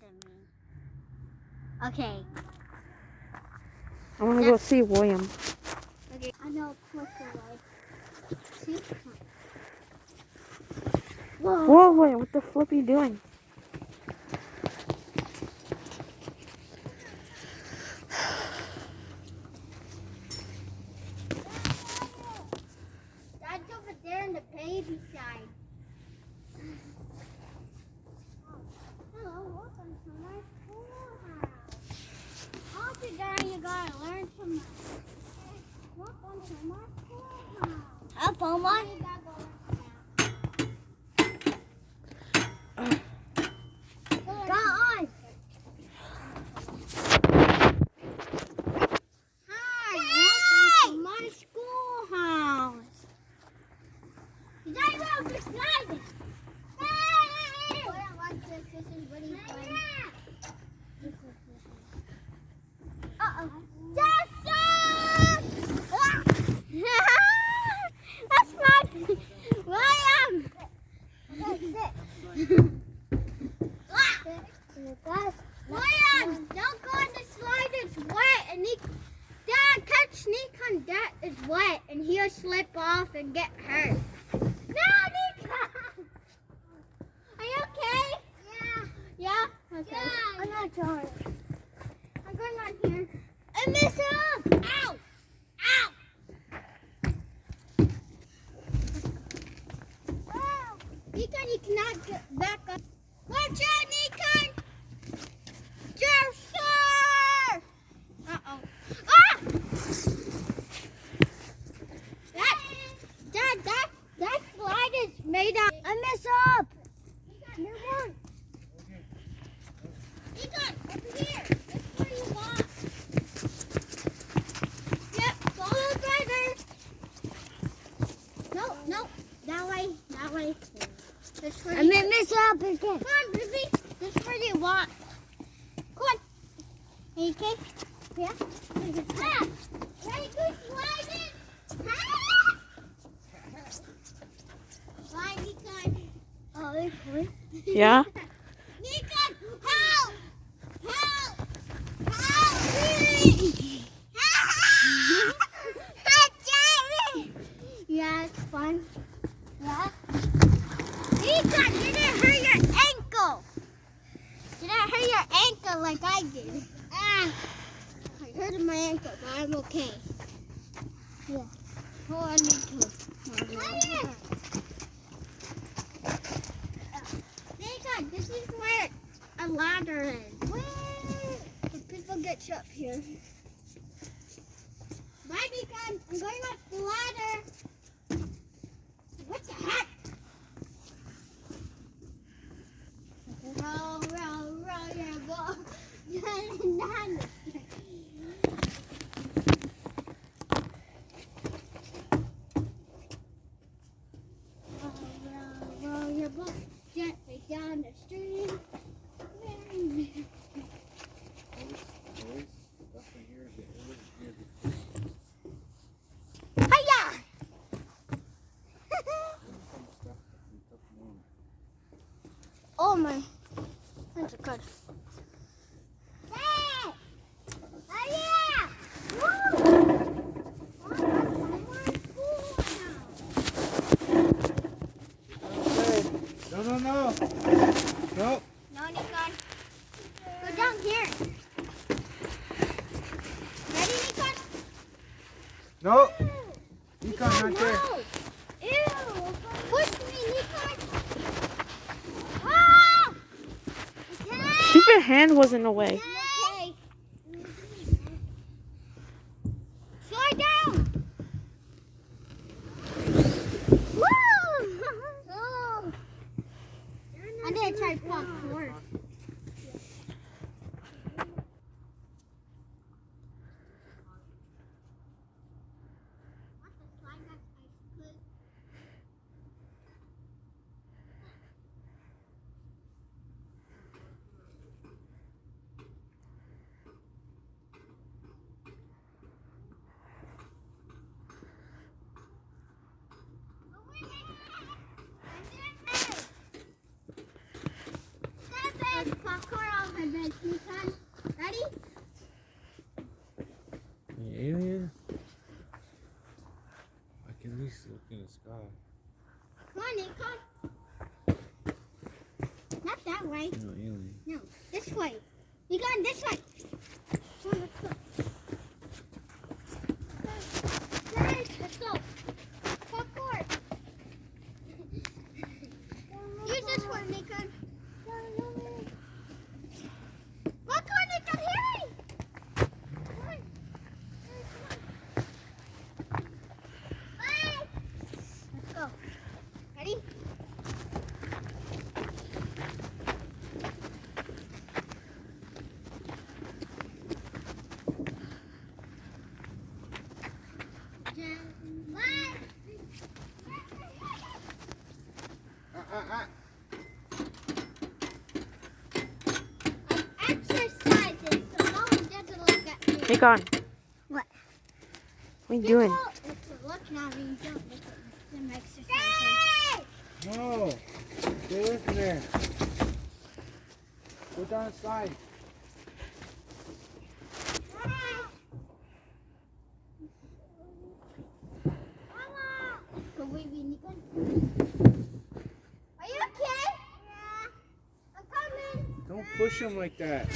than me. Okay. I want to go see William. Okay. I know push away. See? Whoa. Whoa, William, what the flip are you doing? Welcome to my schoolhouse. I'll phone one. Go on. Hi, welcome to my schoolhouse. Did I roll the slide? Hey! I don't like this. This is really fun. Uh-oh. Jackson! Ah! That's my William. Okay, sit. Ah! William, don't go on the slide. It's wet, and he, Dad, catch sneak on that is wet, and he'll slip off and get hurt. No, Nika! Are you okay? Yeah. Yeah? Okay. Yeah. I'm not sorry. I'm going on here. I mess up! Ow! Ow! Nika, you cannot get back up. Watch out, Nika! Yes, sir! Uh-oh. Ah! That, Dad, that, that slide is made out. I mess up. Move on. Egon, over here. That's where you walk. Yep, follow the driver. No, no, that way, that way. This where I you- made mess up again. Come on, Ruby. This is where you walk. Come on. Are you okay? Yeah? Ah! Ready, go sliding. Ah! Slide, Nikon. Oh, it's fun. Yeah? Nikon, help! Help! Help me! Help, Jerry! Yeah, it's fun. Yeah? Nikon, you didn't hurt your ankle! You didn't hurt your ankle like I did. Ah! I hurt my ankle, but I'm okay. Yeah. Hold on, Nikon. Nikon, this is where a ladder is. Where? People get up here. Bye, Nikon. I'm going up the ladder. What the heck? Roll, roll, roll your boat. roll, roll, roll your boat gently down the stream. Hiya! Oh my, that's good. Hey! Oh, Hiya! Woo! No, no, no. No. No, Nikon. Go down here. Ready, Nikon? No. Econ, not there. Ew. Push me, Nikon. Ah! Stupid hand was in the way. Okay. Slide down. Woo! Oh. I did try parkour. Popcorn on my bed. Ready? Alien? I can at least look in the sky. Come on, Nikon. Not that way. No alien. No, this way. Nikon, this way. Come on, let's go. Guys, let's go. Popcorn. Use this one, Nikon. Popcorn, Nikon, hurry! Come on. Bye. Let's go. Ready? Ah, ah, ah. Exercises, so no one doesn't look at me. Nikon. What? What are you doing? It's a look now, we don't look at them exercises. No! Stay away from there. Go down the slide. Go away, Nikon. Are you okay? Yeah. I'm coming. Don't push him like that.